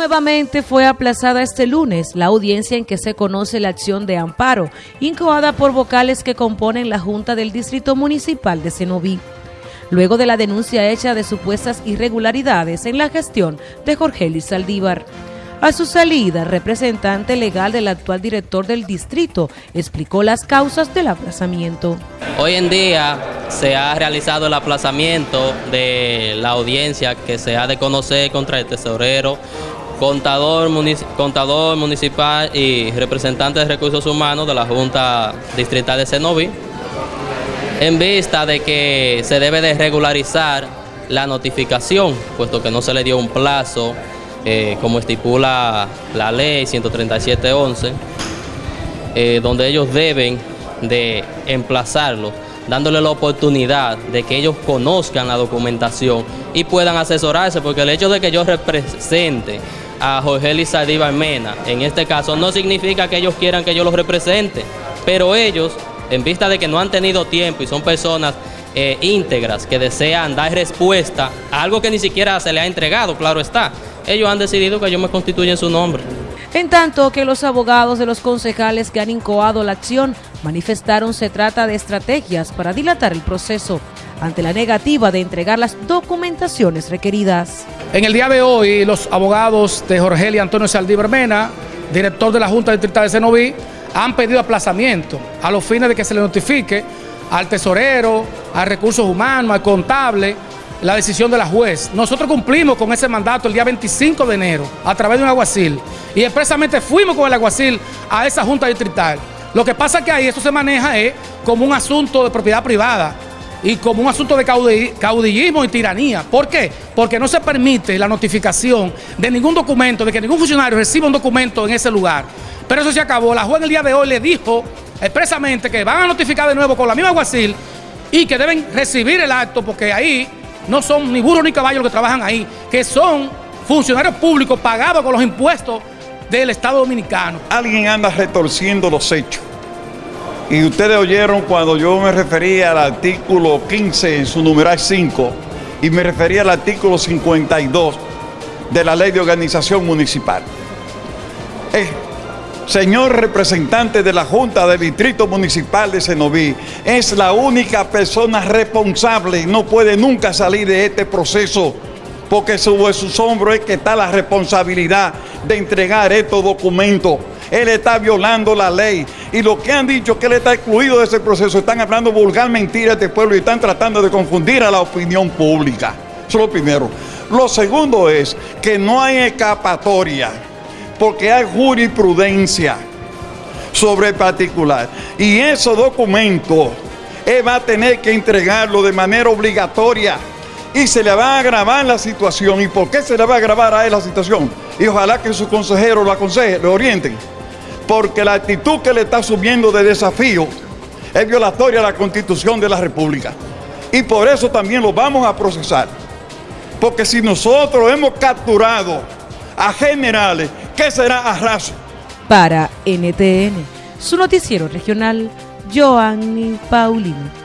Nuevamente fue aplazada este lunes la audiencia en que se conoce la acción de amparo, incoada por vocales que componen la Junta del Distrito Municipal de Cenoví, luego de la denuncia hecha de supuestas irregularidades en la gestión de Jorge Luis Saldívar. A su salida, representante legal del actual director del distrito explicó las causas del aplazamiento. Hoy en día se ha realizado el aplazamiento de la audiencia que se ha de conocer contra el tesorero contador, municipal y representante de recursos humanos de la Junta Distrital de Cenoví, en vista de que se debe de regularizar la notificación, puesto que no se le dio un plazo, eh, como estipula la ley 137.11, eh, donde ellos deben de emplazarlo, dándole la oportunidad de que ellos conozcan la documentación y puedan asesorarse, porque el hecho de que yo represente a Jorge Lizardiva Mena, en este caso, no significa que ellos quieran que yo los represente, pero ellos, en vista de que no han tenido tiempo y son personas eh, íntegras que desean dar respuesta a algo que ni siquiera se le ha entregado, claro está, ellos han decidido que yo me constituya en su nombre. En tanto que los abogados de los concejales que han incoado la acción manifestaron se trata de estrategias para dilatar el proceso ante la negativa de entregar las documentaciones requeridas. En el día de hoy, los abogados de Jorge y Antonio Saldívar Mena, director de la Junta Distrital de Cenoví, han pedido aplazamiento a los fines de que se le notifique al tesorero, al recursos humanos, al contable, la decisión de la juez. Nosotros cumplimos con ese mandato el día 25 de enero a través de un aguacil y expresamente fuimos con el aguacil a esa Junta Distrital. Lo que pasa es que ahí eso se maneja es como un asunto de propiedad privada y como un asunto de caudillismo y tiranía. ¿Por qué? Porque no se permite la notificación de ningún documento, de que ningún funcionario reciba un documento en ese lugar. Pero eso se acabó. La juez el día de hoy le dijo expresamente que van a notificar de nuevo con la misma guasil y que deben recibir el acto porque ahí no son ni burros ni caballos los que trabajan ahí, que son funcionarios públicos pagados con los impuestos del Estado Dominicano. Alguien anda retorciendo los hechos. Y ustedes oyeron cuando yo me refería al artículo 15 en su numeral 5 y me refería al artículo 52 de la ley de organización municipal. Eh, señor representante de la Junta del Distrito Municipal de Cenoví, es la única persona responsable, no puede nunca salir de este proceso, porque sobre sus hombros es que está la responsabilidad de entregar estos documentos. Él está violando la ley. Y lo que han dicho que él está excluido de ese proceso, están hablando vulgar mentira a este pueblo y están tratando de confundir a la opinión pública. Eso es lo primero. Lo segundo es que no hay escapatoria, porque hay jurisprudencia sobre el particular. Y esos documentos, él va a tener que entregarlo de manera obligatoria y se le va a agravar la situación. ¿Y por qué se le va a agravar a él la situación? Y ojalá que su consejero lo aconseje, lo orienten porque la actitud que le está asumiendo de desafío es violatoria a la Constitución de la República. Y por eso también lo vamos a procesar. Porque si nosotros hemos capturado a generales, ¿qué será a raso? Para NTN, su noticiero regional, Joanny Paulino.